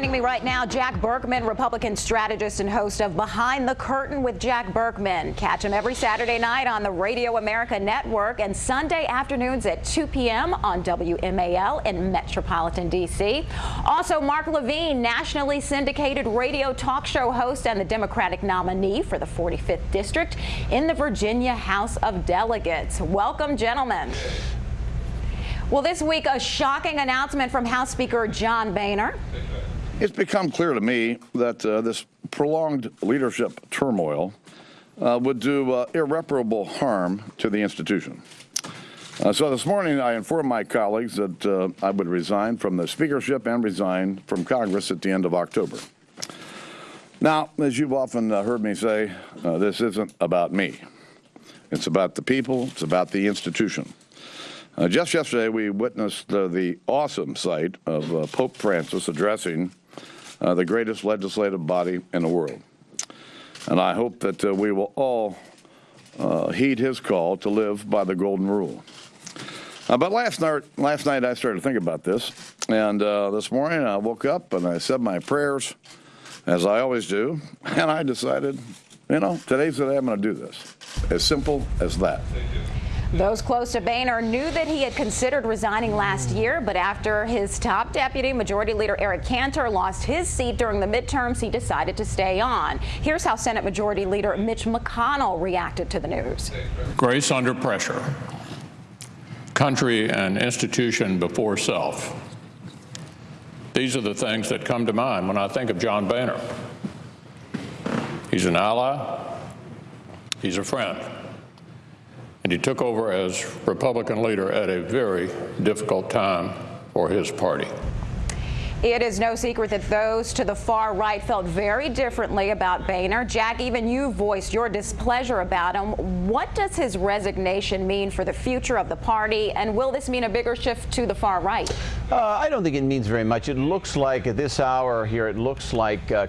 Joining me right now, Jack Burkman, Republican strategist and host of Behind the Curtain with Jack Burkman. Catch him every Saturday night on the Radio America Network and Sunday afternoons at 2 p.m. on WMAL in Metropolitan D.C. Also, Mark Levine, nationally syndicated radio talk show host and the Democratic nominee for the 45th District in the Virginia House of Delegates. Welcome, gentlemen. Well, this week, a shocking announcement from House Speaker John Boehner. It's become clear to me that uh, this prolonged leadership turmoil uh, would do uh, irreparable harm to the institution. Uh, so this morning I informed my colleagues that uh, I would resign from the speakership and resign from Congress at the end of October. Now, as you've often uh, heard me say, this isn't about me. It's about the people, it's about the institution. just yesterday we witnessed the awesome sight of Pope Francis addressing uh, the greatest legislative body in the world. And I hope that uh, we will all uh, heed his call to live by the golden rule. Uh, but last night, last night I started to think about this, and uh, this morning I woke up and I said my prayers, as I always do, and I decided, you know, today's the day I'm going to do this. As simple as that. Those close to Boehner knew that he had considered resigning last year, but after his top deputy, Majority Leader Eric Cantor, lost his seat during the midterms, he decided to stay on. Here's how Senate Majority Leader Mitch McConnell reacted to the news. Grace under pressure. Country and institution before self. These are the things that come to mind when I think of John Boehner. He's an ally. He's a friend and he took over as Republican leader at a very difficult time for his party. It is no secret that those to the far right felt very differently about Boehner. Jack, even you voiced your displeasure about him. What does his resignation mean for the future of the party, and will this mean a bigger shift to the far right? Uh, I don't think it means very much. It looks like at this hour here, it looks like uh,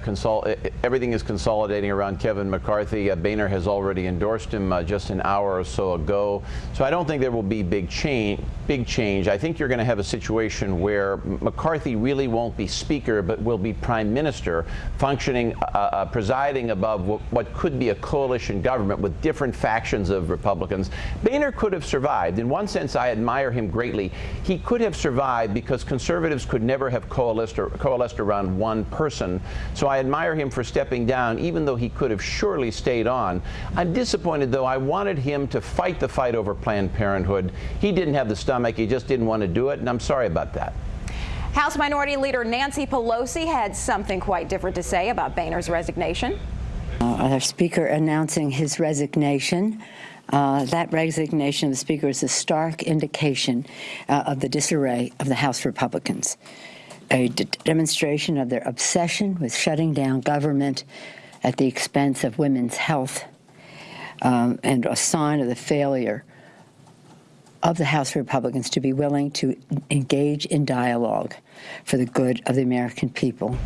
everything is consolidating around Kevin McCarthy. Uh, Boehner has already endorsed him uh, just an hour or so ago. So I don't think there will be big change. Big change. I think you're going to have a situation where McCarthy really won't be speaker, but will be prime minister, functioning, uh, uh, presiding above what, what, could be a coalition government with different factions of Republicans. Boehner could have survived. In one sense, I admire him greatly. He could have survived because conservatives could never have coalesced, or, coalesced around one person. So I admire him for stepping down, even though he could have surely stayed on. I'm disappointed, though. I wanted him to fight the fight over Planned Parenthood. He didn't have the stomach. He just didn't want to do it, and I'm sorry about that. House Minority Leader Nancy Pelosi had something quite different to say about Boehner's resignation. Uh, our Speaker announcing his resignation. Uh, that resignation of the Speaker is a stark indication uh, of the disarray of the House Republicans, a demonstration of their obsession with shutting down government at the expense of women's health, um, and a sign of the failure of the House Republicans to be willing to engage in dialogue for the good of the American people.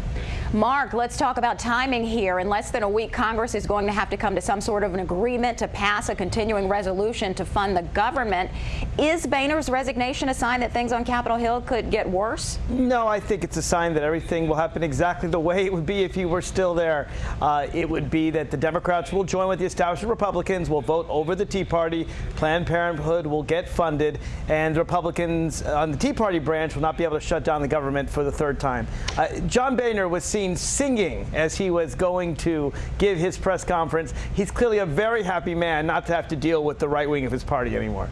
Mark, let's talk about timing here. In less than a week, Congress is going to have to come to some sort of an agreement to pass a continuing resolution to fund the government. Is Boehner's resignation a sign that things on Capitol Hill could get worse? No, I think it's a sign that everything will happen exactly the way it would be if he were still there. Uh, it would be that the Democrats will join with the established Republicans, will vote over the Tea Party, Planned Parenthood will get funded, and the Republicans on the Tea Party branch will not be able to shut down the government for the third time. Uh, John Boehner was seen singing as he was going to give his press conference. He's clearly a very happy man not to have to deal with the right wing of his party anymore.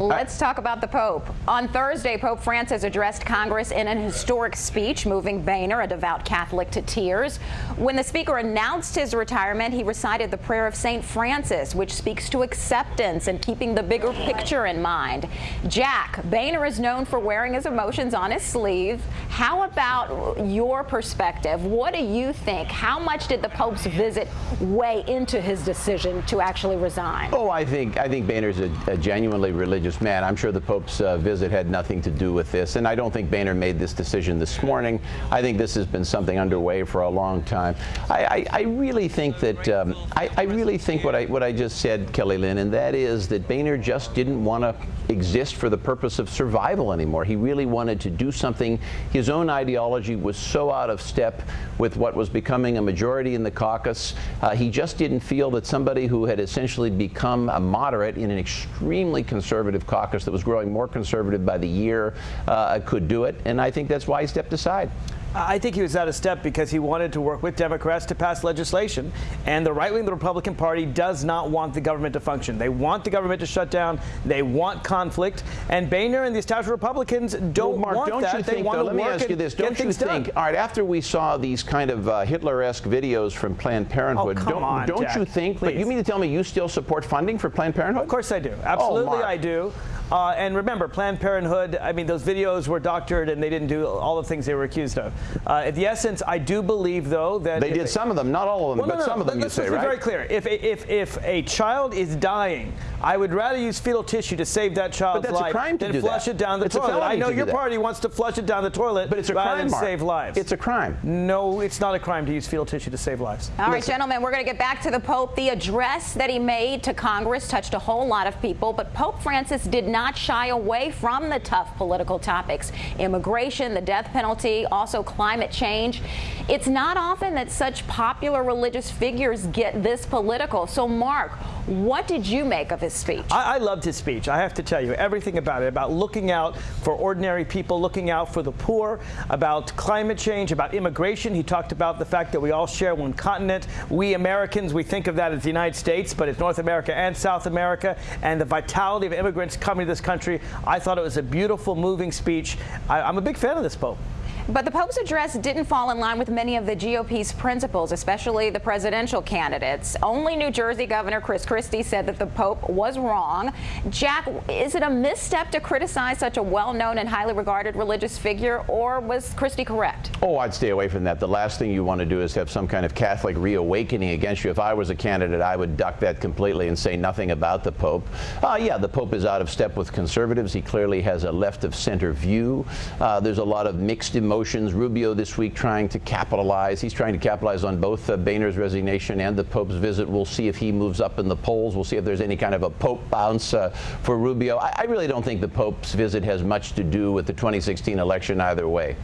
Let's talk about the Pope. On Thursday, Pope Francis addressed Congress in an historic speech, moving Boehner, a devout Catholic, to tears. When the speaker announced his retirement, he recited the prayer of St. Francis, which speaks to acceptance and keeping the bigger picture in mind. Jack, Boehner is known for wearing his emotions on his sleeve. How about your perspective? What do you think? How much did the Pope's visit weigh into his decision to actually resign? Oh, I think I think Boehner's a, a genuinely religious religious man. I'm sure the Pope's uh, visit had nothing to do with this, and I don't think Boehner made this decision this morning. I think this has been something underway for a long time. I, I, I really think that um, I, I, really think what I what I just said, Kelly Lynn, and that is that Boehner just didn't want to exist for the purpose of survival anymore. He really wanted to do something. His own ideology was so out of step with what was becoming a majority in the caucus. Uh, he just didn't feel that somebody who had essentially become a moderate in an extremely conservative caucus that was growing more conservative by the year uh, could do it. And I think that's why he stepped aside. I think he was out of step because he wanted to work with Democrats to pass legislation. And the right wing the Republican Party does not want the government to function. They want the government to shut down. They want conflict. And Boehner and the established Republicans don't well, Mark, want don't that. You they think, want though, to let me ask you this. Don't you think, done. all right, after we saw these kind of uh, Hitler-esque videos from Planned Parenthood, oh, don't, on, don't Jack, you think, please. but you mean to tell me you still support funding for Planned Parenthood? Of course I do. Absolutely oh, I do. Uh, and remember, Planned Parenthood, I mean, those videos were doctored and they didn't do all the things they were accused of. Uh, at the essence, I do believe, though, that. They did it, some of them, not all of them, well, but no, no, some of them, let's, you let's say, be right? very clear. If, if, if a child is dying, I would rather use fetal tissue to save that child's life a crime to than flush that. it down the it's toilet. I know your party wants to flush it down the toilet but it's a rather crime, than Mark. save lives. It's a crime. No, it's not a crime to use fetal tissue to save lives. All right, gentlemen, we're going to get back to the Pope. The address that he made to Congress touched a whole lot of people, but Pope Francis did not shy away from the tough political topics immigration, the death penalty, also climate change. It's not often that such popular religious figures get this political. So, Mark, what did you make of his speech? I, I, loved his speech. I have to tell you everything about it, about looking out for ordinary people, looking out for the poor, about climate change, about immigration. He talked about the fact that we all share one continent. We Americans, we think of that as the United States, but it's North America and South America, and the vitality of immigrants coming to this country. I thought it was a beautiful, moving speech. I, I'm a big fan of this Pope. But the Pope's address didn't fall in line with many of the GOP's principles, especially the presidential candidates. Only New Jersey Governor Chris Christie said that the Pope was wrong. Jack, is it a misstep to criticize such a well-known and highly regarded religious figure, or was Christie correct? Oh, I'd stay away from that. The last thing you want to do is have some kind of Catholic reawakening against you. If I was a candidate, I would duck that completely and say nothing about the Pope. Uh, yeah, the Pope is out of step with conservatives. He clearly has a left-of-center view. Uh, there's a lot of mixed emotions Rubio this week trying to capitalize. He's trying to capitalize on both uh, Boehner's resignation and the Pope's visit. We'll see if he moves up in the polls. We'll see if there's any kind of a Pope bounce uh, for Rubio. I, I really don't think the Pope's visit has much to do with the 2016 election either way.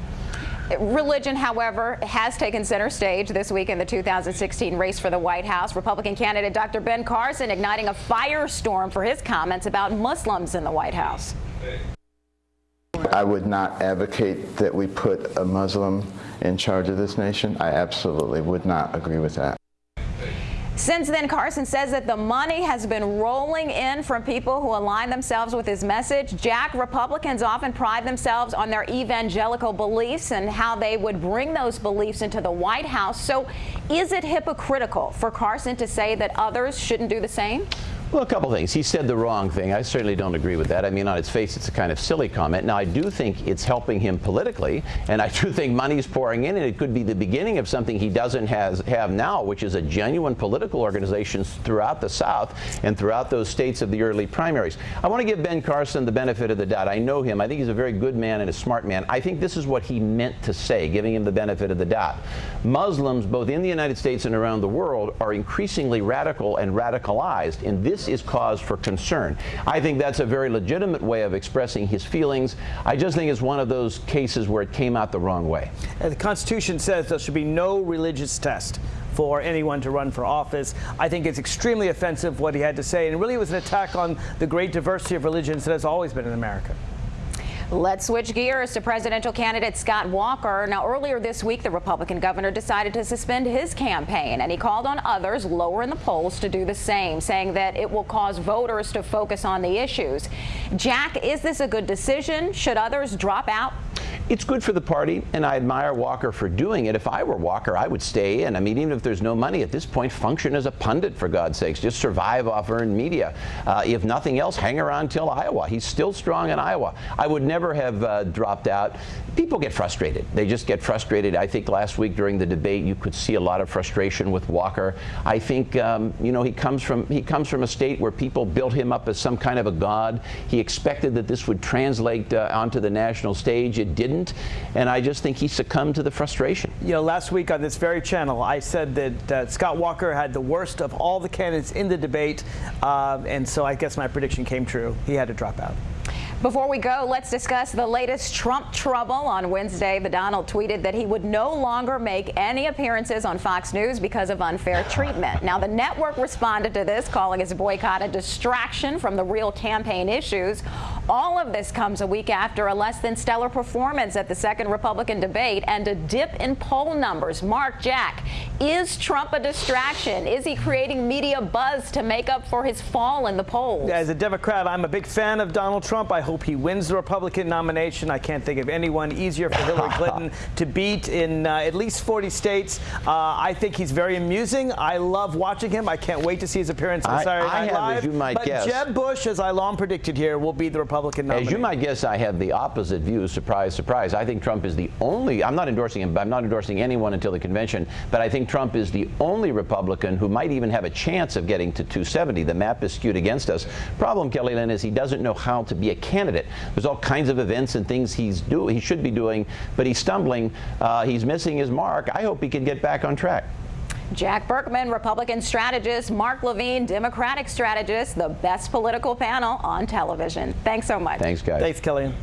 Religion, however, has taken center stage this week in the 2016 race for the White House. Republican candidate Dr. Ben Carson igniting a firestorm for his comments about Muslims in the White House. I would not advocate that we put a Muslim in charge of this nation. I absolutely would not agree with that. Since then, Carson says that the money has been rolling in from people who align themselves with his message. Jack, Republicans often pride themselves on their evangelical beliefs and how they would bring those beliefs into the White House. So is it hypocritical for Carson to say that others shouldn't do the same? Well, a couple things. He said the wrong thing. I certainly don't agree with that. I mean, on its face, it's a kind of silly comment. Now, I do think it's helping him politically, and I do think money's pouring in, and it could be the beginning of something he doesn't has, have now, which is a genuine political organization throughout the South and throughout those states of the early primaries. I want to give Ben Carson the benefit of the doubt. I know him. I think he's a very good man and a smart man. I think this is what he meant to say, giving him the benefit of the doubt. Muslims, both in the United States and around the world, are increasingly radical and radicalized, and this is cause for concern. I think that's a very legitimate way of expressing his feelings. I just think it's one of those cases where it came out the wrong way. And the Constitution says there should be no religious test for anyone to run for office. I think it's extremely offensive what he had to say, and really it was an attack on the great diversity of religions that has always been in America. Let's switch gears to presidential candidate Scott Walker. Now, earlier this week, the Republican governor decided to suspend his campaign, and he called on others lower in the polls to do the same, saying that it will cause voters to focus on the issues. Jack, is this a good decision? Should others drop out? It's good for the party, and I admire Walker for doing it. If I were Walker, I would stay in. I mean, even if there's no money at this point, function as a pundit, for God's sakes. Just survive off earned media. Uh, if nothing else, hang around till Iowa. He's still strong in Iowa. I would never have uh, dropped out. People get frustrated. They just get frustrated. I think last week during the debate, you could see a lot of frustration with Walker. I think, um, you know, he comes from he comes from a state where people built him up as some kind of a god. He expected that this would translate uh, onto the national stage. It didn't, and I just think he succumbed to the frustration. You know, last week on this very channel, I said that uh, Scott Walker had the worst of all the candidates in the debate, uh, and so I guess my prediction came true. He had to drop out. Before we go, let's discuss the latest Trump trouble. On Wednesday, the Donald tweeted that he would no longer make any appearances on Fox News because of unfair treatment. Now, the network responded to this, calling his boycott a distraction from the real campaign issues. All of this comes a week after a less than stellar performance at the second Republican debate and a dip in poll numbers. Mark Jack, is Trump a distraction? Is he creating media buzz to make up for his fall in the polls? As a Democrat, I'm a big fan of Donald Trump. I hope he wins the Republican nomination. I can't think of anyone easier for Hillary Clinton to beat in uh, at least 40 states. Uh, I think he's very amusing. I love watching him. I can't wait to see his appearance on I- Saturday I Night have, Live. as you might but guess- Jeb Bush, as I long predicted here, will be the Republican nominee. As you might guess, I have the opposite view. Surprise, surprise. I think Trump is the only, I'm not endorsing him, but I'm not endorsing anyone until the convention, but I think Trump is the only Republican who might even have a chance of getting to 270. The map is skewed against us. Problem, Kelly Lynn, is he doesn't know how to be a candidate. There's all kinds of events and things he's do, he should be doing, but he's stumbling. Uh, he's missing his mark. I hope he can get back on track. Jack Burkman, Republican strategist, Mark Levine, Democratic strategist, the best political panel on television. Thanks so much. Thanks, guys. Thanks, Kellyanne.